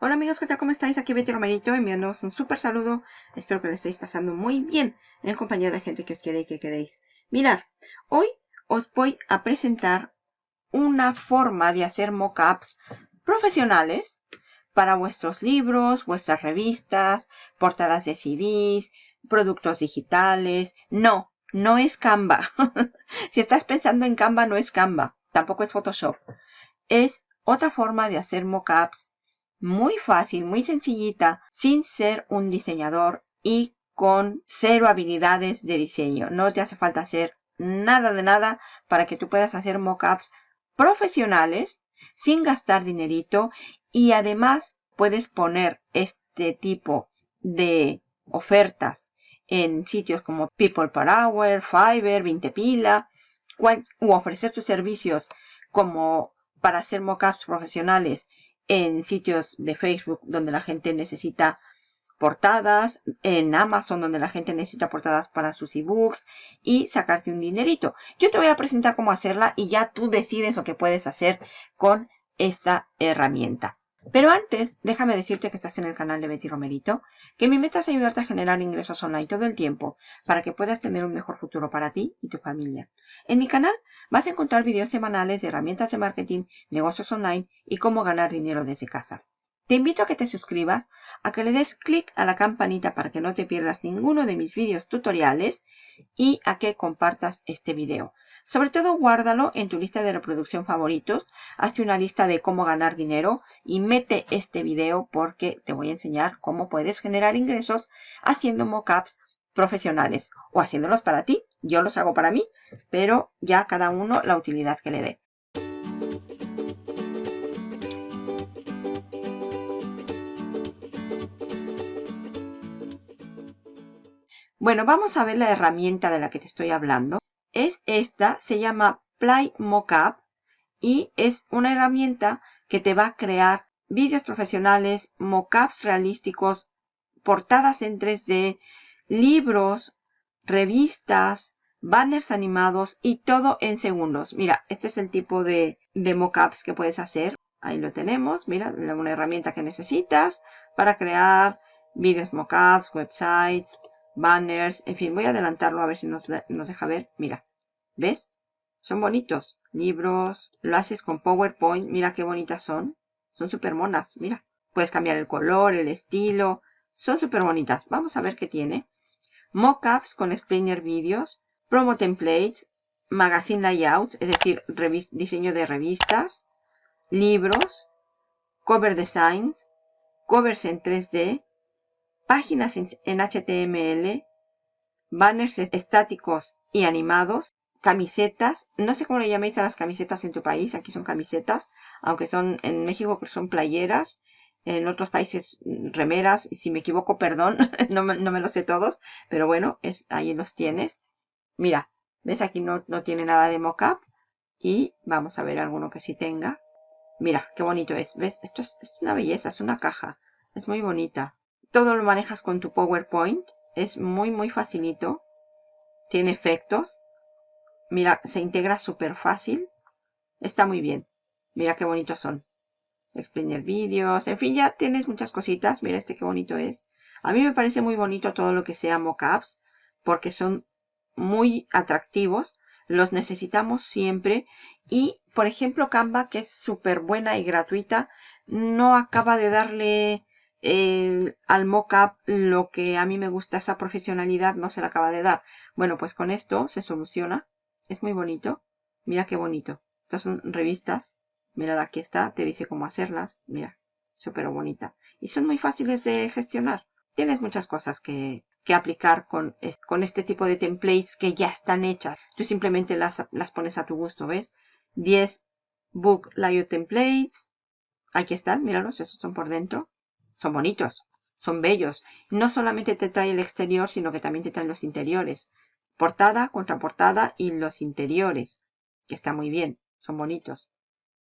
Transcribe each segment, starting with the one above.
Hola amigos, ¿qué tal? ¿Cómo estáis? Aquí Betty Romerito enviándoos un súper saludo. Espero que lo estéis pasando muy bien en compañía de gente que os quiere y que queréis. Mirar, hoy os voy a presentar una forma de hacer mockups profesionales para vuestros libros, vuestras revistas, portadas de CDs, productos digitales. No, no es Canva. si estás pensando en Canva, no es Canva. Tampoco es Photoshop. Es otra forma de hacer mockups muy fácil, muy sencillita, sin ser un diseñador y con cero habilidades de diseño. No te hace falta hacer nada de nada para que tú puedas hacer mockups profesionales sin gastar dinerito y además puedes poner este tipo de ofertas en sitios como People Per Hour, Fiverr, 20 Pila, u ofrecer tus servicios como para hacer mockups profesionales en sitios de Facebook donde la gente necesita portadas, en Amazon donde la gente necesita portadas para sus ebooks y sacarte un dinerito. Yo te voy a presentar cómo hacerla y ya tú decides lo que puedes hacer con esta herramienta. Pero antes, déjame decirte que estás en el canal de Betty Romerito, que mi meta es ayudarte a generar ingresos online todo el tiempo para que puedas tener un mejor futuro para ti y tu familia. En mi canal vas a encontrar videos semanales de herramientas de marketing, negocios online y cómo ganar dinero desde casa. Te invito a que te suscribas, a que le des clic a la campanita para que no te pierdas ninguno de mis videos tutoriales y a que compartas este video. Sobre todo guárdalo en tu lista de reproducción favoritos, hazte una lista de cómo ganar dinero y mete este video porque te voy a enseñar cómo puedes generar ingresos haciendo mockups profesionales o haciéndolos para ti. Yo los hago para mí, pero ya cada uno la utilidad que le dé. Bueno, vamos a ver la herramienta de la que te estoy hablando. Es esta, se llama Play Mockup y es una herramienta que te va a crear vídeos profesionales, mockups realísticos, portadas en 3D, libros, revistas, banners animados y todo en segundos. Mira, este es el tipo de, de que puedes hacer. Ahí lo tenemos. Mira, una herramienta que necesitas para crear vídeos mockups, websites, banners, en fin, voy a adelantarlo a ver si nos, deja ver. Mira, ¿ves? Son bonitos. Libros, lo haces con PowerPoint, mira qué bonitas son. Son súper monas, mira. Puedes cambiar el color, el estilo. Son súper bonitas. Vamos a ver qué tiene. Mockups con explainer videos, promo templates, magazine layout, es decir, diseño de revistas, libros, cover designs, covers en 3D, páginas en, HTML, banners estáticos y animados, camisetas, no sé cómo le llaméis a las camisetas en tu país, aquí son camisetas, aunque son en México son playeras, en otros países mm, remeras, y si me equivoco, perdón, no, me, no, me, lo sé todos, pero bueno, es, ahí los tienes. Mira, ves aquí no, no tiene nada de mockup, y vamos a ver alguno que sí tenga. Mira, qué bonito es, ¿ves? Esto es, es una belleza, es una caja, es muy bonita. Todo lo manejas con tu PowerPoint. Es muy, muy facilito. Tiene efectos. Mira, se integra súper fácil. Está muy bien. Mira qué bonitos son. Explainer vídeos. En fin, ya tienes muchas cositas. Mira este qué bonito es. A mí me parece muy bonito todo lo que sea mockups. Porque son muy atractivos. Los necesitamos siempre. Y, por ejemplo, Canva, que es súper buena y gratuita, no acaba de darle al mockup lo que a mí me gusta, esa profesionalidad no se la acaba de dar. Bueno, pues con esto se soluciona. Es muy bonito. Mira qué bonito. Estas son revistas. Mira, aquí está. Te dice cómo hacerlas. Mira, súper bonita. Y son muy fáciles de gestionar. Tienes muchas cosas que, que aplicar con, con este tipo de templates que ya están hechas. Tú simplemente las, las pones a tu gusto, ¿ves? 10 book layout templates. Aquí están, míralos, esos son por dentro. Son bonitos, son bellos. No solamente te trae el exterior, sino que también te traen los interiores. Portada, contraportada y los interiores, que está muy bien, son bonitos.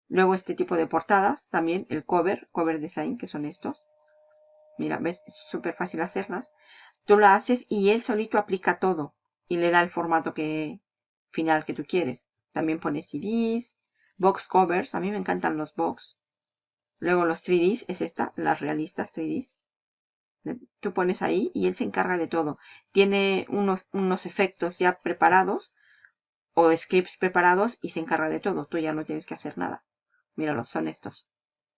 Luego este tipo de portadas, también el cover, cover design, que son estos. Mira, ves, es súper fácil hacerlas. Tú lo haces y él solito aplica todo y le da el formato que, final que tú quieres. También pones CDs, box covers, a mí me encantan los box Luego los 3Ds es esta, las realistas 3Ds. Tú pones ahí y él se encarga de todo. Tiene unos, unos efectos ya preparados o scripts preparados y se encarga de todo. Tú ya no tienes que hacer nada. Míralos, son estos.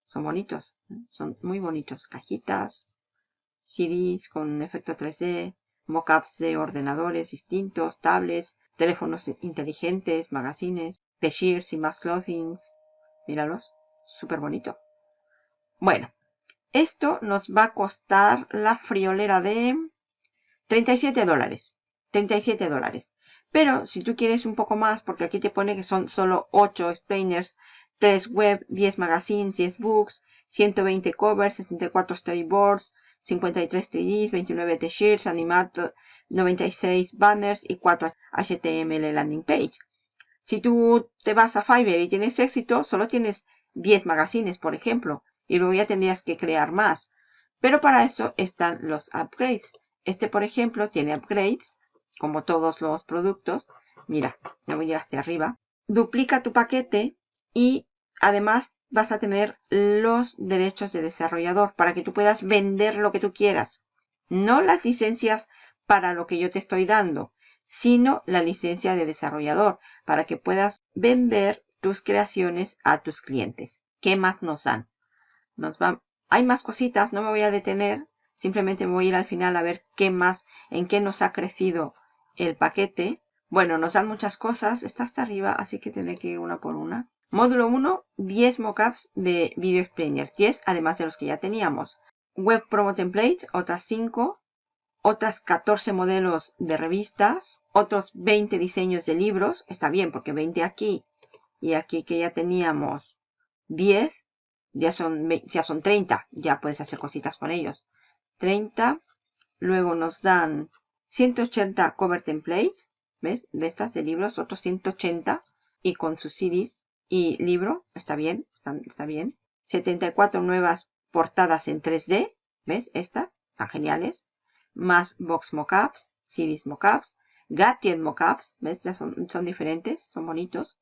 Son bonitos. Son muy bonitos. Cajitas, CDs con efecto 3D, mockups de ordenadores distintos, tablets, teléfonos inteligentes, magazines, de shears y más clothings. Míralos. Súper bonito. Bueno, esto nos va a costar la friolera de 37 dólares. 37 dólares. Pero si tú quieres un poco más, porque aquí te pone que son solo 8 explainers, 3 web, 10 magazines, 10 books, 120 covers, 64 storyboards, 53 3Ds, 29 t-shirts, animados, 96 banners y 4 HTML landing page. Si tú te vas a Fiverr y tienes éxito, solo tienes 10 magazines, por ejemplo, y luego ya tendrías que crear más. Pero para eso están los upgrades. Este, por ejemplo, tiene upgrades, como todos los productos. Mira, me voy a ir hasta arriba. Duplica tu paquete y además vas a tener los derechos de desarrollador para que tú puedas vender lo que tú quieras. No las licencias para lo que yo te estoy dando, sino la licencia de desarrollador para que puedas vender tus creaciones a tus clientes. ¿Qué más nos dan? Nos va, hay más cositas, no me voy a detener, simplemente me voy a ir al final a ver qué más, en qué nos ha crecido el paquete. Bueno, nos dan muchas cosas, está hasta arriba, así que tendré que ir una por una. Módulo 1, 10 mockups de Video Explainers, 10 además de los que ya teníamos. Web Promo Templates, otras 5. Otras 14 modelos de revistas. Otros 20 diseños de libros. Está bien porque 20 aquí y aquí que ya teníamos 10. Ya son, ya son 30. Ya puedes hacer cositas con ellos. 30. Luego nos dan 180 cover templates. ¿Ves? De estas de libros. Otros 180. Y con sus CDs y libro, está bien, está, bien. 74 nuevas portadas en 3D, ¿ves? Estas, están geniales. Más box mockups, CDs mockups, Gatien mockups, ¿ves? Ya son, son diferentes, son bonitos.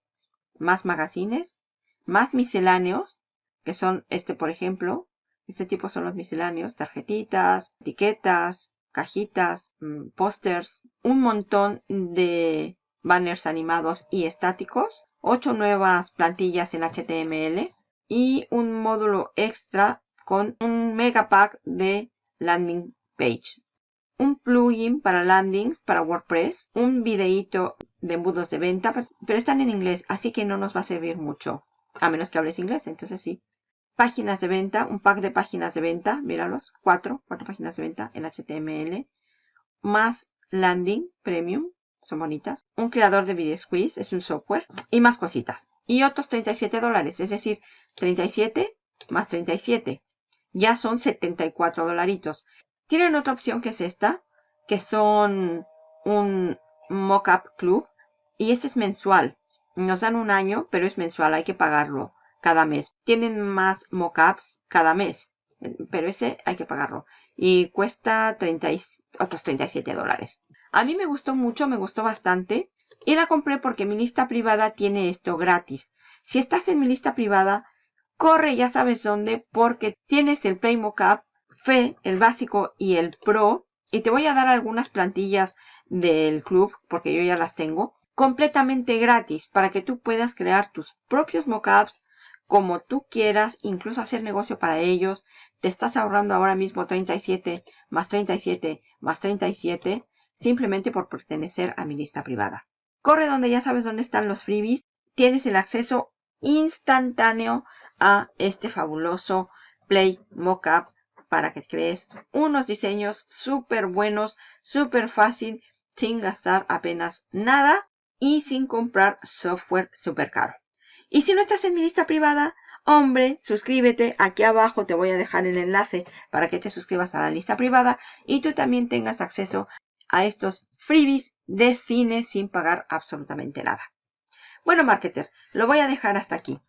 Más magazines, más misceláneos, que son este, por ejemplo. Este tipo son los misceláneos, tarjetitas, etiquetas, cajitas, mm, pósters, un montón de banners animados y estáticos, 8 nuevas plantillas en HTML y un módulo extra con un megapack de landing page. Un plugin para landings para WordPress, un videíto de embudos de venta, pues, pero están en inglés, así que no nos va a servir mucho, a menos que hables inglés, entonces sí. Páginas de venta, un pack de páginas de venta, míralos, cuatro, cuatro páginas de venta en HTML, más landing premium, son bonitas. Un creador de video squeeze, es un software. Y más cositas. Y otros 37 dólares, es decir, 37 más 37. Ya son 74 dolaritos. Tienen otra opción que es esta, que son un mockup club. Y este es mensual. Nos dan un año, pero es mensual, hay que pagarlo cada mes. Tienen más mockups cada mes, pero ese hay que pagarlo. Y cuesta 30 otros 37 dólares. A mí me gustó mucho, me gustó bastante. Y la compré porque mi lista privada tiene esto gratis. Si estás en mi lista privada, corre ya sabes dónde porque tienes el Play Mockup, FE, el básico y el Pro. Y te voy a dar algunas plantillas del club porque yo ya las tengo. Completamente gratis para que tú puedas crear tus propios mockups como tú quieras, incluso hacer negocio para ellos. Te estás ahorrando ahora mismo 37 más 37 más 37 simplemente por pertenecer a mi lista privada. Corre donde ya sabes dónde están los freebies. Tienes el acceso instantáneo a este fabuloso Play Mockup para que crees unos diseños súper buenos, súper fácil, sin gastar apenas nada y sin comprar software súper caro. Y si no estás en mi lista privada, hombre, suscríbete. Aquí abajo te voy a dejar el enlace para que te suscribas a la lista privada y tú también tengas acceso a estos freebies de cine sin pagar absolutamente nada. Bueno, marketer, lo voy a dejar hasta aquí.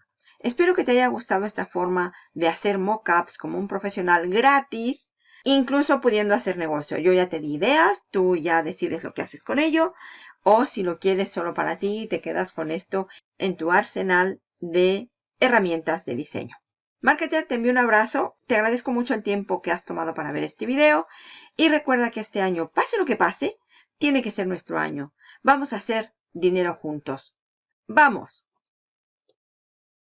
Espero que te haya gustado esta forma de hacer mockups como un profesional gratis, incluso pudiendo hacer negocio. Yo ya te di ideas, tú ya decides lo que haces con ello, o si lo quieres solo para ti, te quedas con esto en tu arsenal de herramientas de diseño. Marketer, te envío un abrazo. Te agradezco mucho el tiempo que has tomado para ver este video. Y recuerda que este año, pase lo que pase, tiene que ser nuestro año. Vamos a hacer dinero juntos. ¡Vamos!